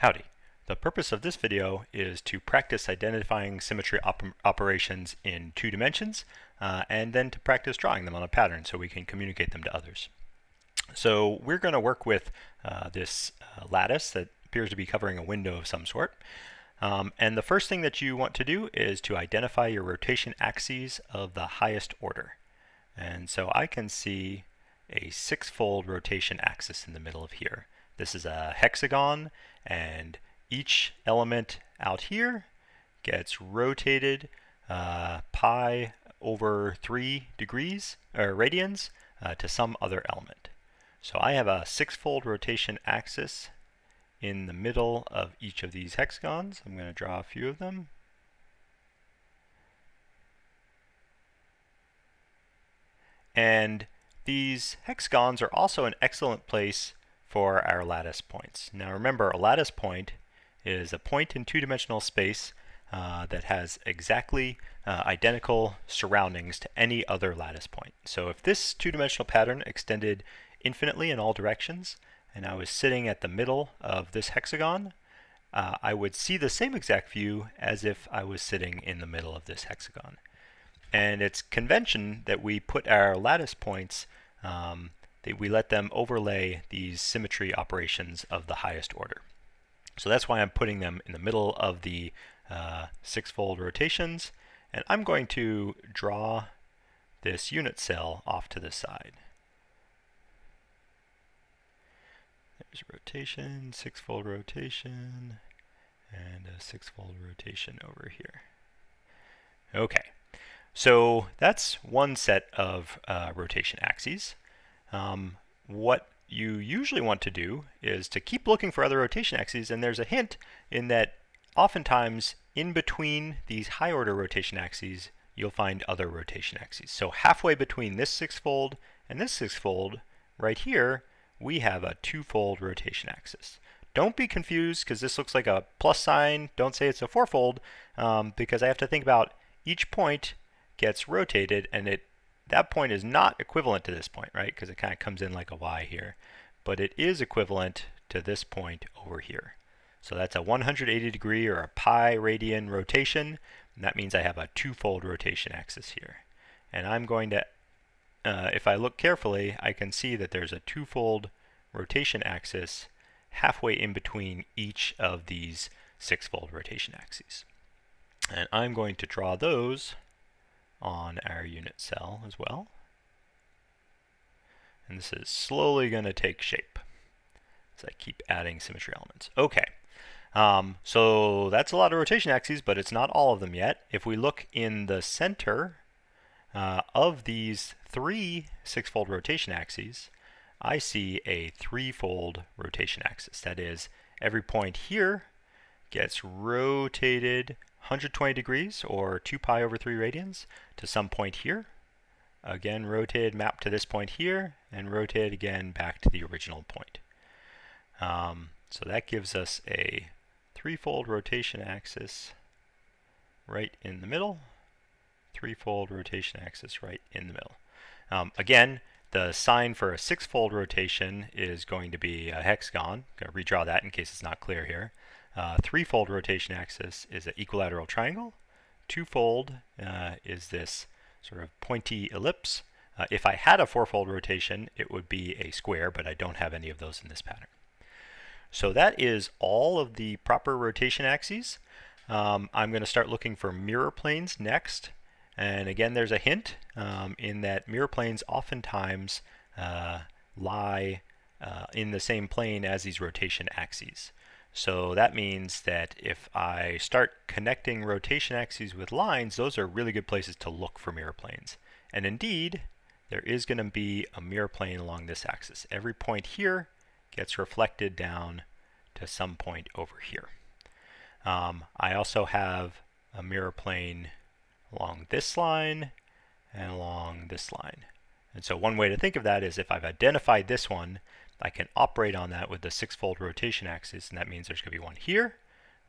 Howdy. The purpose of this video is to practice identifying symmetry op operations in two dimensions uh, and then to practice drawing them on a pattern so we can communicate them to others. So we're going to work with uh, this uh, lattice that appears to be covering a window of some sort. Um, and the first thing that you want to do is to identify your rotation axes of the highest order. And so I can see a six-fold rotation axis in the middle of here. This is a hexagon and each element out here gets rotated uh, pi over 3 degrees or radians uh, to some other element. So I have a six-fold rotation axis in the middle of each of these hexagons. I'm going to draw a few of them. And these hexagons are also an excellent place for our lattice points. Now remember, a lattice point is a point in two-dimensional space uh, that has exactly uh, identical surroundings to any other lattice point. So if this two-dimensional pattern extended infinitely in all directions, and I was sitting at the middle of this hexagon, uh, I would see the same exact view as if I was sitting in the middle of this hexagon. And it's convention that we put our lattice points um, they, we let them overlay these symmetry operations of the highest order. So that's why I'm putting them in the middle of the uh, six-fold rotations, and I'm going to draw this unit cell off to the side. There's a rotation, six-fold rotation, and a six-fold rotation over here. Okay, so that's one set of uh, rotation axes. Um, what you usually want to do is to keep looking for other rotation axes, and there's a hint in that oftentimes in between these high order rotation axes, you'll find other rotation axes. So halfway between this six-fold and this six-fold, right here, we have a two-fold rotation axis. Don't be confused because this looks like a plus sign. Don't say it's a fourfold um, because I have to think about each point gets rotated and it that point is not equivalent to this point, right? Because it kind of comes in like a y here. But it is equivalent to this point over here. So that's a 180 degree or a pi radian rotation. That means I have a two-fold rotation axis here. And I'm going to, uh, if I look carefully, I can see that there's a two-fold rotation axis halfway in between each of these six-fold rotation axes. And I'm going to draw those on our unit cell as well. And this is slowly going to take shape as I keep adding symmetry elements. Okay, um, so that's a lot of rotation axes, but it's not all of them yet. If we look in the center uh, of these three six-fold rotation axes, I see a three-fold rotation axis. That is, every point here gets rotated 120 degrees or 2 pi over 3 radians to some point here. Again, rotated map to this point here and rotated again back to the original point. Um, so that gives us a threefold rotation axis right in the middle, threefold rotation axis right in the middle. Um, again, the sign for a six-fold rotation is going to be a hexagon. I'm going to redraw that in case it's not clear here. Uh, threefold rotation axis is an equilateral triangle. Twofold uh, is this sort of pointy ellipse. Uh, if I had a fourfold rotation, it would be a square, but I don't have any of those in this pattern. So that is all of the proper rotation axes. Um, I'm going to start looking for mirror planes next. And again, there's a hint um, in that mirror planes oftentimes uh, lie uh, in the same plane as these rotation axes. So that means that if I start connecting rotation axes with lines, those are really good places to look for mirror planes. And indeed, there is going to be a mirror plane along this axis. Every point here gets reflected down to some point over here. Um, I also have a mirror plane along this line and along this line. And so one way to think of that is if I've identified this one, I can operate on that with the six-fold rotation axis, and that means there's going to be one here,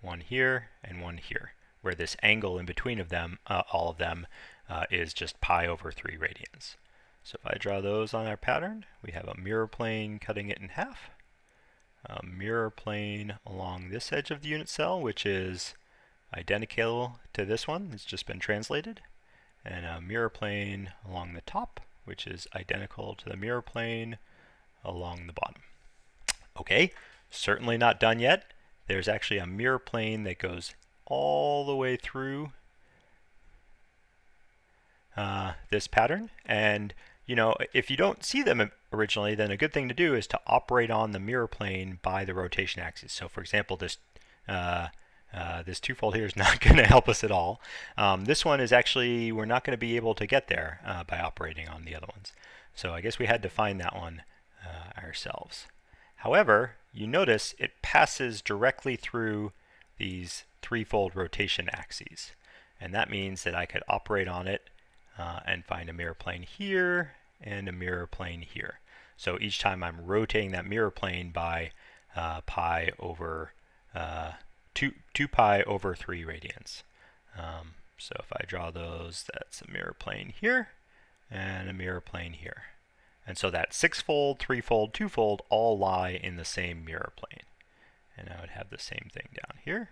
one here, and one here, where this angle in between of them, uh, all of them, uh, is just pi over 3 radians. So if I draw those on our pattern, we have a mirror plane cutting it in half, a mirror plane along this edge of the unit cell, which is identical to this one. It's just been translated. And a mirror plane along the top, which is identical to the mirror plane along the bottom. Okay, certainly not done yet. There's actually a mirror plane that goes all the way through uh, this pattern. And you know, if you don't see them originally, then a good thing to do is to operate on the mirror plane by the rotation axis. So for example, this uh, uh, this twofold here is not going to help us at all. Um, this one is actually, we're not going to be able to get there uh, by operating on the other ones. So I guess we had to find that one uh, ourselves. However, you notice it passes directly through these threefold rotation axes. And that means that I could operate on it uh, and find a mirror plane here and a mirror plane here. So each time I'm rotating that mirror plane by uh, pi over uh, 2, 2 pi over 3 radians. Um, so if I draw those, that's a mirror plane here and a mirror plane here. And so that six-fold, three-fold, two-fold all lie in the same mirror plane. And I would have the same thing down here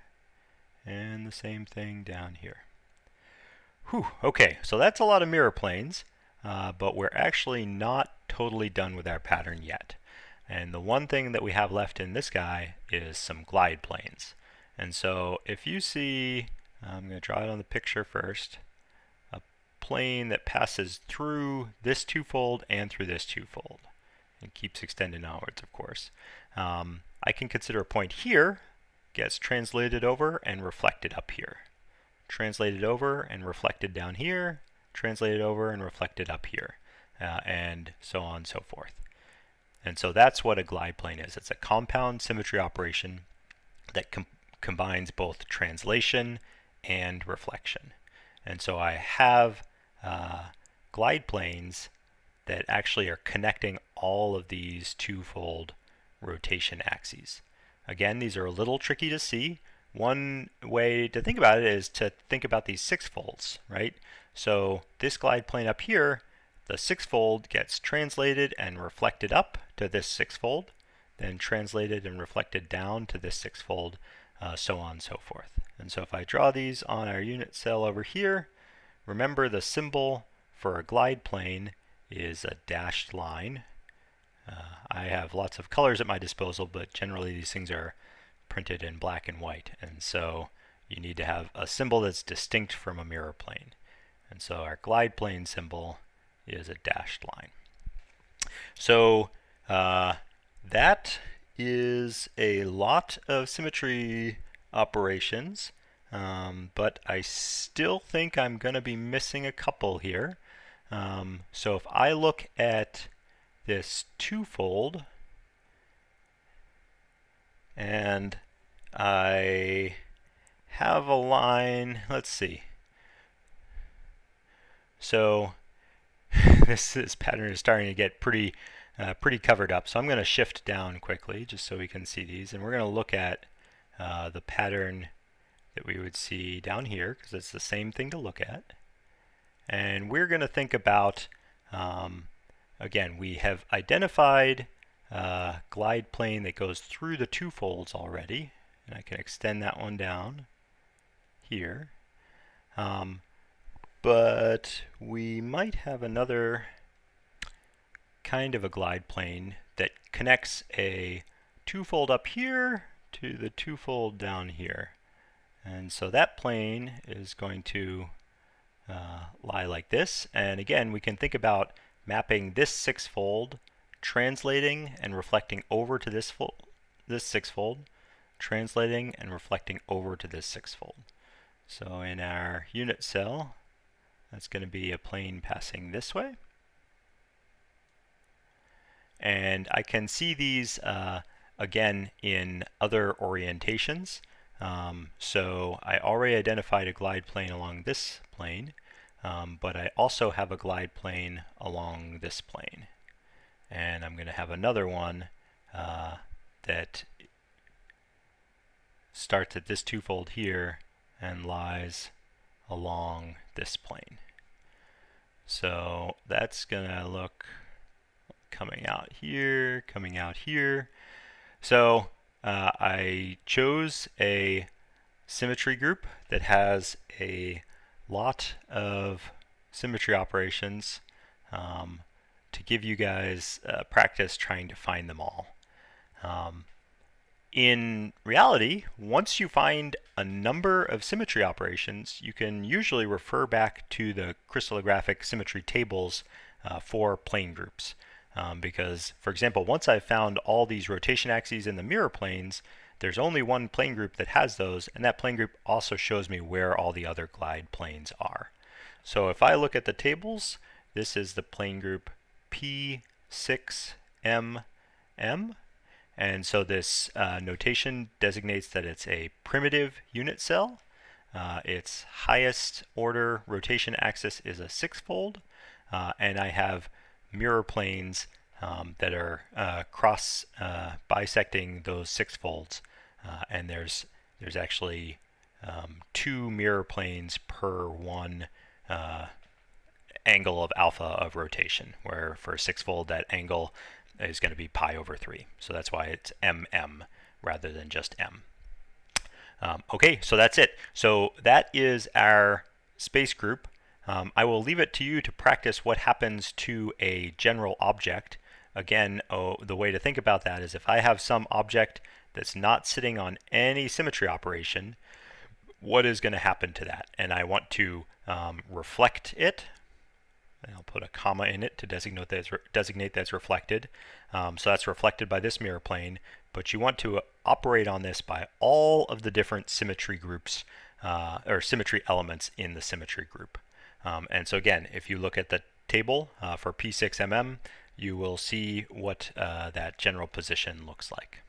and the same thing down here. Whew, okay, so that's a lot of mirror planes. Uh, but we're actually not totally done with our pattern yet. And the one thing that we have left in this guy is some glide planes. And so if you see, I'm going to draw it on the picture first, plane that passes through this twofold and through this twofold. and keeps extending outwards, of course. Um, I can consider a point here gets translated over and reflected up here. Translated over and reflected down here, translated over and reflected up here, uh, and so on and so forth. And so that's what a glide plane is. It's a compound symmetry operation that com combines both translation and reflection. And so I have uh, glide planes that actually are connecting all of these twofold rotation axes. Again, these are a little tricky to see. One way to think about it is to think about these six folds, right? So this glide plane up here, the sixfold gets translated and reflected up to this sixfold, then translated and reflected down to this sixfold, uh, so on and so forth. And so if I draw these on our unit cell over here, remember the symbol for a glide plane is a dashed line. Uh, I have lots of colors at my disposal, but generally these things are printed in black and white. And so you need to have a symbol that's distinct from a mirror plane. And so our glide plane symbol is a dashed line. So uh, that is a lot of symmetry operations, um, but I still think I'm going to be missing a couple here. Um, so if I look at this twofold, and I have a line, let's see, so this, this pattern is starting to get pretty uh, pretty covered up. So I'm going to shift down quickly just so we can see these. And we're going to look at uh, the pattern that we would see down here because it's the same thing to look at. And we're going to think about, um, again, we have identified uh, glide plane that goes through the two folds already. And I can extend that one down here. Um, but we might have another kind of a glide plane that connects a twofold up here to the twofold down here. And so that plane is going to uh, lie like this. And again, we can think about mapping this sixfold, translating and reflecting over to this, fold, this sixfold, translating and reflecting over to this sixfold. So in our unit cell, that's going to be a plane passing this way. And I can see these uh, again in other orientations. Um, so I already identified a glide plane along this plane, um, but I also have a glide plane along this plane. And I'm going to have another one uh, that starts at this twofold here and lies along this plane. So that's going to look coming out here, coming out here. So uh, I chose a symmetry group that has a lot of symmetry operations um, to give you guys uh, practice trying to find them all. Um, in reality, once you find a number of symmetry operations, you can usually refer back to the crystallographic symmetry tables uh, for plane groups. Um, because, for example, once I've found all these rotation axes in the mirror planes, there's only one plane group that has those, and that plane group also shows me where all the other glide planes are. So if I look at the tables, this is the plane group P6MM, and so this uh, notation designates that it's a primitive unit cell. Uh, its highest order rotation axis is a sixfold, uh, and I have mirror planes um, that are uh, cross uh, bisecting those sixfolds. Uh, and there's there's actually um, two mirror planes per one angle of alpha of rotation, where for a six-fold that angle is going to be pi over 3. So that's why it's mm rather than just m. Um, okay, so that's it. So that is our space group. Um, I will leave it to you to practice what happens to a general object. Again, oh, the way to think about that is if I have some object that's not sitting on any symmetry operation, what is going to happen to that? And I want to um, reflect it. And I'll put a comma in it to designate that's, designate that's reflected. Um, so that's reflected by this mirror plane. But you want to operate on this by all of the different symmetry groups uh, or symmetry elements in the symmetry group. Um, and so again, if you look at the table uh, for P6MM, you will see what uh, that general position looks like.